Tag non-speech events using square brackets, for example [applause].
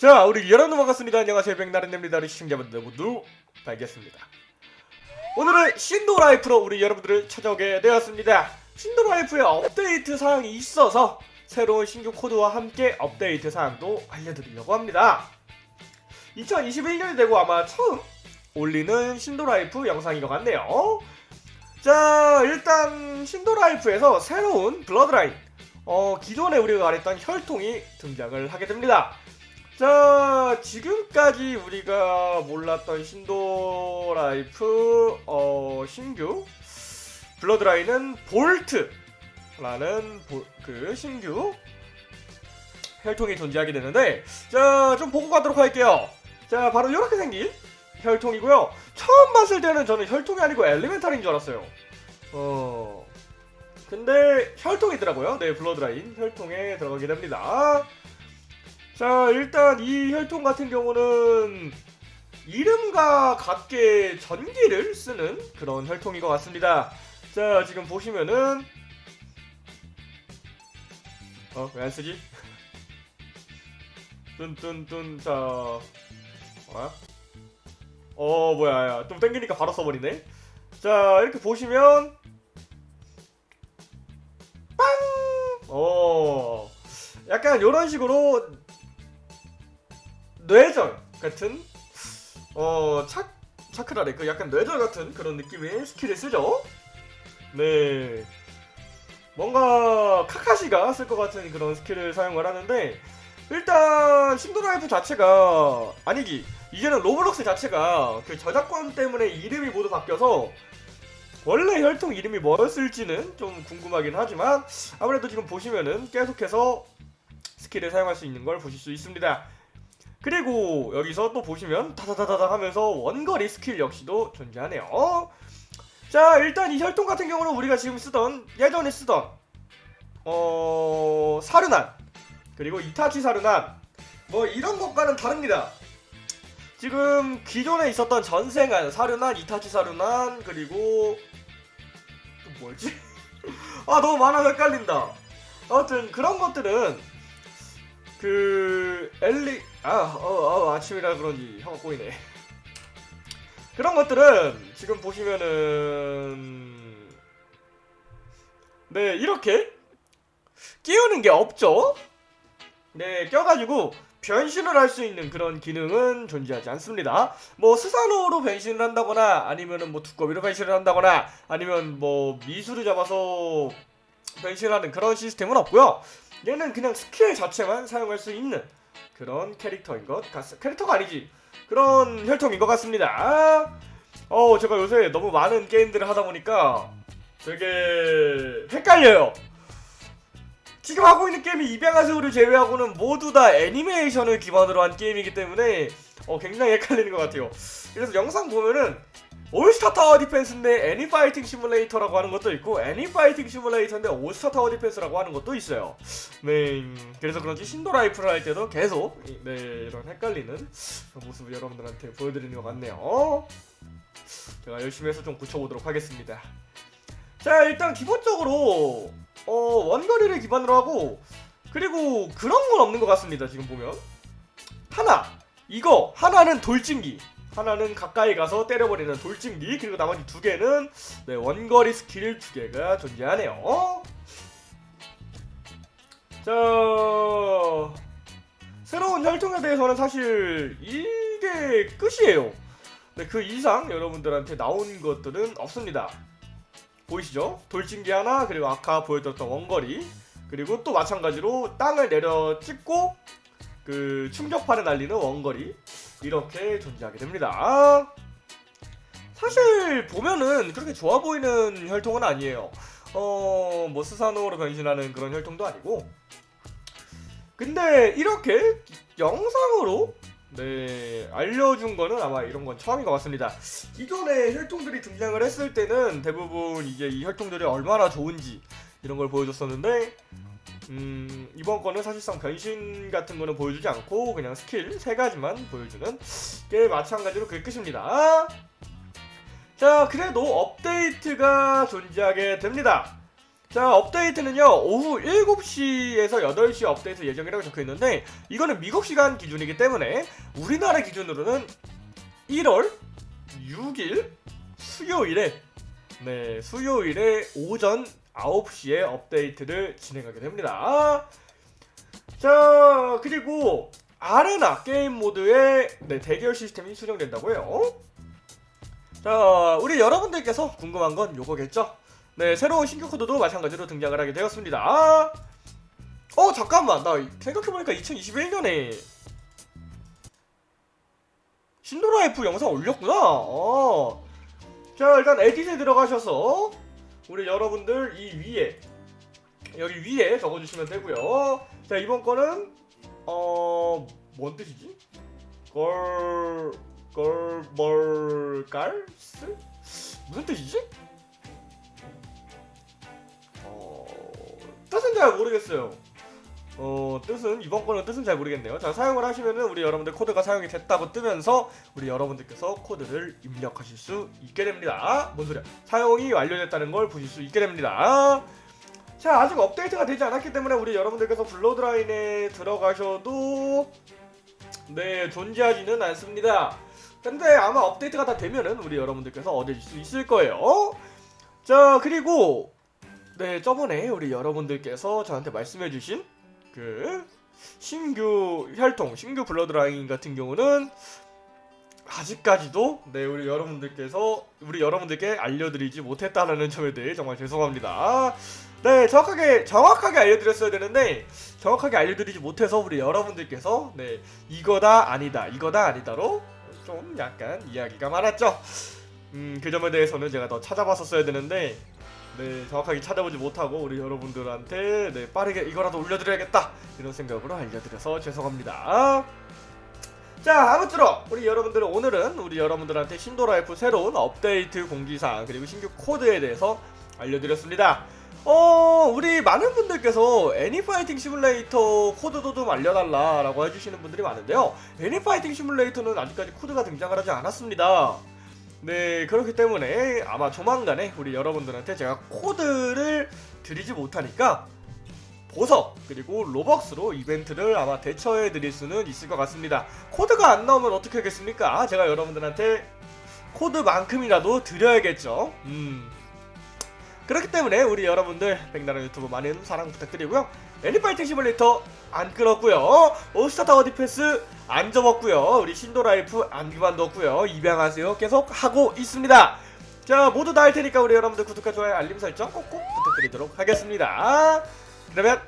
자, 우리 여러분 반갑습니다. 안녕하세요. 백나른입니다. 시청자분들 모두 반갑습니다. 오늘은 Shindo Life로 우리 여러분들을 찾아오게 되었습니다. Shindo Life에 업데이트 사항이 있어서 새로운 신규 코드와 함께 업데이트 사항도 알려드리려고 합니다. 2021년이 되고 아마 처음 올리는 Shindo Life 영상인 것 같네요. 자, 일단 신도라이프에서 새로운 bloodline 어, 기존에 우리가 말했던 혈통이 등장을 하게 됩니다. 자, 지금까지 우리가 몰랐던 Shindo Life 어, 신규 bloodline은 볼트라는 보- 그 신규 혈통이 존재하게 되는데 자, 좀 보고 가도록 할게요. 자, 바로 이렇게 생긴 혈통이고요. 처음 봤을 때는 저는 혈통이 아니고 elemental인 줄 알았어요. 어. 근데 혈통이더라고요. 네, 블러드라인 혈통에 들어가게 됩니다. 자, 일단 이 혈통 같은 경우는 이름과 같게 전기를 쓰는 그런 혈통인 것 같습니다. 자, 지금 보시면은 어, 왜 안 쓰지? [laughs] 뚠뚠뚠 자, 어? 어, 뭐야, 야, 좀 땡기니까 바로 써버리네. 자, 이렇게 보시면 빵! 어, 약간 이런 식으로 뇌절 같은 어 차, 차크라래 그 약간 뇌절 같은 그런 느낌의 스킬을 쓰죠. 네. 뭔가 카카시가 쓸 것 같은 그런 스킬을 사용을 하는데 일단 Shindo Life 자체가 아니기 이제는 Roblox 자체가 그 저작권 때문에 이름이 모두 바뀌어서 원래 혈통 이름이 뭐였을지는 좀 궁금하긴 하지만 아무래도 지금 보시면은 계속해서 스킬을 사용할 수 있는 걸 보실 수 있습니다. 그리고 여기서 또 보시면 다다다다다 하면서 원거리 스킬 역시도 존재하네요. 자 일단 이 혈통 같은 경우는 우리가 지금 쓰던 예전에 쓰던 어 사르난 그리고 이타치 사르난 뭐 이런 것과는 다릅니다. 지금 기존에 있었던 전생한 사르난, 이타치 사르난 그리고 또 뭐였지? [laughs] 아 너무 많아서 헷갈린다. 아무튼 그런 것들은 그 엘리 아, 어, 어, 아침이라 그런지 혀가 꼬이네. 그런 것들은 지금 보시면은 네 이렇게 끼우는 게 없죠. 네 껴가지고 변신을 할 수 있는 그런 기능은 존재하지 않습니다. 뭐 스사노로 변신을 한다거나 아니면은 뭐 두꺼비로 변신을 한다거나 아니면 뭐 미수를 잡아서 변신하는 그런 시스템은 없고요. 얘는 그냥 스킬 자체만 사용할 수 있는 그런 캐릭터인 것 같습니다. 캐릭터가 아니지. 그런 혈통인 것 같습니다. 어, 제가 요새 너무 많은 게임들을 하다 보니까 되게 헷갈려요. 지금 하고 있는 게임이 입양하세요를 제외하고는 모두 다 애니메이션을 기반으로 한 게임이기 때문에 어, 굉장히 헷갈리는 것 같아요. 그래서 영상 보면은 All Star Tower Defense인데 애니 Fighting Simulator라고 하는 것도 있고 애니 Fighting Simulator인데 All Star Tower Defense라고 하는 것도 있어요. 네, 음, 그래서 그런지 Shindo Life를 할 때도 계속 이- 네 이런 헷갈리는 모습을 여러분들한테 보여드리는 것 같네요. 제가 열심히 해서 좀 고쳐보도록 하겠습니다. 자 일단 기본적으로 어, 원거리를 기반으로 하고 그리고 그런 건 없는 것 같습니다. 지금 보면 하나 이거 하나는 돌진기 하나는 가까이 가서 때려버리는 돌진기 그리고 나머지 두 개는 네, 원거리 스킬 두 개가 존재하네요. 자 새로운 혈통에 대해서는 사실 이게 끝이에요. 네, 그 이상 여러분들한테 나온 것들은 없습니다. 보이시죠? 돌진기 하나 그리고 아까 보여드렸던 원거리 그리고 또 마찬가지로 땅을 내려 찍고 그 충격파를 날리는 원거리 이렇게 존재하게 됩니다. 사실 보면은 그렇게 좋아 보이는 혈통은 아니에요. 어, 뭐 스사노로 변신하는 그런 혈통도 아니고. 근데 이렇게 영상으로 네 알려준 거는 아마 이런 건 처음인 것 같습니다. 기존의 혈통들이 등장을 했을 때는 대부분 이제 이 혈통들이 얼마나 좋은지 이런 걸 보여줬었는데 음, 이번 거는 사실상 변신 같은 거는 보여주지 않고 그냥 스킬 세 가지만 보여주는 게 마찬가지로 그게 끝입니다. 자, 그래도 업데이트가 존재하게 됩니다. 자 업데이트는요 오후 7시에서 8시 업데이트 예정이라고 적혀있는데 이거는 미국 시간 기준이기 때문에 우리나라 기준으로는 1월 6일 수요일에 네 수요일에 오전 9시에 업데이트를 진행하게 됩니다. 자 그리고 아레나 게임 모드에 네, 대결 시스템이 수정된다고 해요. 자 우리 여러분들께서 궁금한 건 요거겠죠? 네 새로운 신규 코드도 마찬가지로 등장을 하게 되었습니다. 어 잠깐만. 나 생각해보니까 2021년에 신도라이프 영상 올렸구나. 어. 자 일단 에디트에 들어가셔서 우리 여러분들 이 위에 여기 위에 적어주시면 되고요 자 이번 거는 어 뭔 뜻이지? 걸... 걸벌깔스? 무슨 뜻이지? 어... 뜻은 잘 모르겠어요 어 뜻은 이번 거는 뜻은 잘 모르겠네요. 자 사용을 하시면은 우리 여러분들 코드가 사용이 됐다고 뜨면서 우리 여러분들께서 코드를 입력하실 수 있게 됩니다. 뭔 소리야? 사용이 완료됐다는 걸 보실 수 있게 됩니다. 자 아직 업데이트가 되지 않았기 때문에 우리 여러분들께서 블러드라인에 들어가셔도 네 존재하지는 않습니다. 근데 아마 업데이트가 다 되면은 우리 여러분들께서 얻으실 수 있을 거예요. 자 그리고 네 저번에 우리 여러분들께서 저한테 말씀해주신 그 신규 혈통 신규 블러드라인 같은 경우는 아직까지도 네 우리 여러분들께서 우리 여러분들께 알려드리지 못했다는 점에 대해 정말 죄송합니다. 네 정확하게 정확하게 알려드렸어야 되는데 정확하게 알려드리지 못해서 우리 여러분들께서 네 이거다 아니다 이거다 아니다로 좀 약간 이야기가 많았죠. 음그 점에 대해서는 제가 더 찾아봤었어야 되는데 네 정확하게 찾아보지 못하고 우리 여러분들한테 네 빠르게 이거라도 올려드려야겠다. 이런 생각으로 알려드려서 죄송합니다. 자 아무쪼록 우리 여러분들은 오늘은 우리 여러분들한테 신도라이프 새로운 업데이트 공지사항 그리고 신규 코드에 대해서 알려드렸습니다. 어 우리 많은 분들께서 애니 Fighting Simulator 코드도 좀 알려달라 라고 해주시는 분들이 많은데요. 애니 Fighting Simulator는 아직까지 코드가 등장을 하지 않았습니다 네 그렇기 때문에 아마 조만간에 우리 여러분들한테 제가 코드를 드리지 못하니까 보석 그리고 Robux로 이벤트를 아마 대체해 드릴 수는 있을 것 같습니다. 코드가 안 나오면 어떻게 하겠습니까? 제가 여러분들한테 코드만큼이라도 드려야겠죠? 음 그렇기 때문에 우리 여러분들 백나라 유튜브 많은 사랑 부탁드리고요. 애니 Fighting Simulator 안 끊었고요. All Star Tower Defense 안 접었고요. 우리 Shindo Life 안 그만뒀고요. 입양하세요. 계속 하고 있습니다. 자 모두 다 할 테니까 우리 여러분들 구독과 좋아요 알림 설정 꼭꼭 부탁드리도록 하겠습니다. 그러면